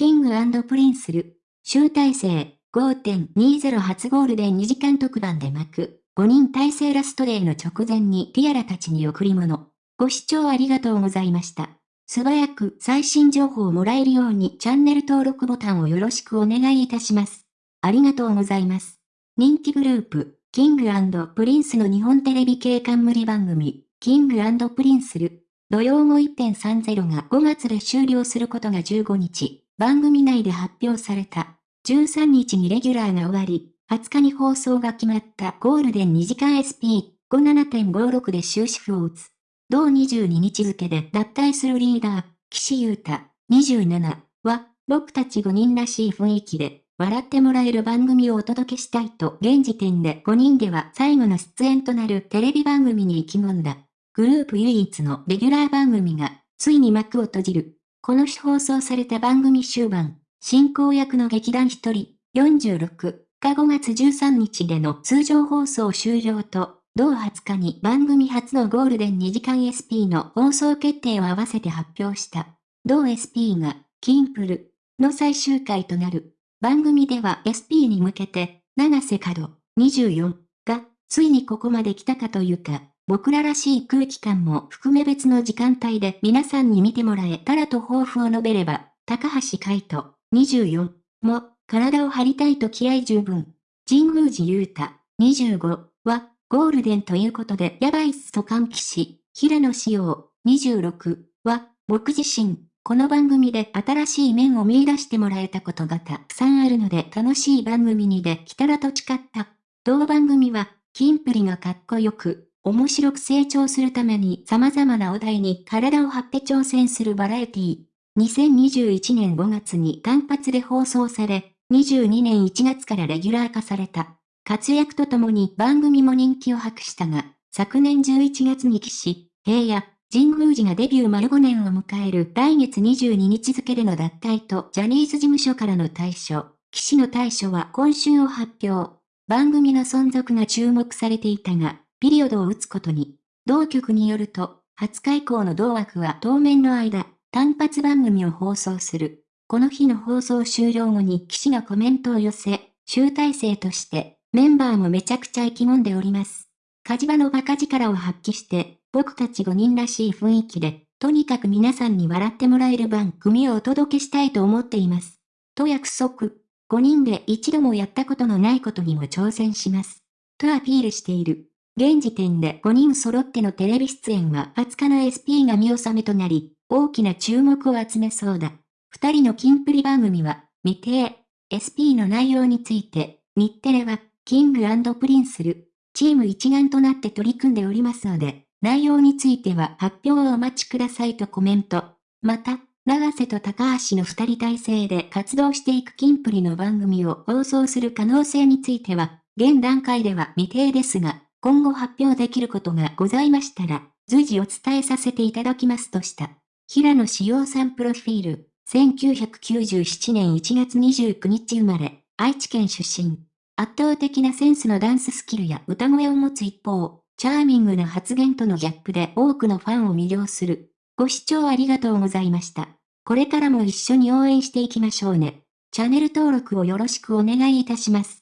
キングプリンスル、集大成、5.20初ゴールデン2時間特番で幕、5人体制ラストデーの直前にティアラたちに贈り物。ご視聴ありがとうございました。素早く最新情報をもらえるようにチャンネル登録ボタンをよろしくお願いいたします。ありがとうございます。人気グループ、キングプリンスの日本テレビ系冠番組、キングプリンスル。土曜後1.30が5月で終了することが15日、番組内で発表された。13日にレギュラーが終わり、20日に放送が決まったゴールデン2時間 SP57.56 で終止符を打つ。同22日付で脱退するリーダー、岸優太、27は、僕たち5人らしい雰囲気で、笑ってもらえる番組をお届けしたいと、現時点で5人では最後の出演となるテレビ番組に意気込んだ。グループ唯一のレギュラー番組が、ついに幕を閉じる。この日放送された番組終盤、進行役の劇団一人、46が5月13日での通常放送終了と、同20日に番組初のゴールデン2時間 SP の放送決定を合わせて発表した。同 SP が、キンプルの最終回となる。番組では SP に向けて、長瀬角24が、ついにここまで来たかというか、僕ららしい空気感も含め別の時間帯で皆さんに見てもらえたらと抱負を述べれば、高橋海人24も、体を張りたいと気合十分。神宮寺勇太25は、ゴールデンということでやばいっすと歓喜し、平野志陽26は、僕自身、この番組で新しい面を見出してもらえたことがたくさんあるので楽しい番組にできたらと誓った。同番組は、キンプリがかっこよく、面白く成長するために様々なお題に体を張って挑戦するバラエティー。2021年5月に単発で放送され、22年1月からレギュラー化された。活躍とともに番組も人気を博したが、昨年11月に騎士、平野、神宮寺がデビュー丸5年を迎える来月22日付での脱退とジャニーズ事務所からの対処。騎士の対処は今週を発表。番組の存続が注目されていたが、ピリオドを打つことに。同局によると、20日以降の同枠は当面の間、単発番組を放送する。この日の放送終了後に騎士がコメントを寄せ、集大成として、メンバーもめちゃくちゃ意気込んでおります。火事場のバカ力を発揮して、僕たち5人らしい雰囲気で、とにかく皆さんに笑ってもらえる番組をお届けしたいと思っています。と約束。5人で一度もやったことのないことにも挑戦します。とアピールしている。現時点で5人揃ってのテレビ出演は20日の SP が見納めとなり、大きな注目を集めそうだ。2人のキンプリ番組は、未定。SP の内容について、日テレはキングプリンスル、チーム一丸となって取り組んでおりますので、内容については発表をお待ちくださいとコメント。また、永瀬と高橋の二人体制で活動していくキンプリの番組を放送する可能性については、現段階では未定ですが、今後発表できることがございましたら、随時お伝えさせていただきますとした。平野志陽さんプロフィール、1997年1月29日生まれ、愛知県出身。圧倒的なセンスのダンススキルや歌声を持つ一方、チャーミングな発言とのギャップで多くのファンを魅了する。ご視聴ありがとうございました。これからも一緒に応援していきましょうね。チャンネル登録をよろしくお願いいたします。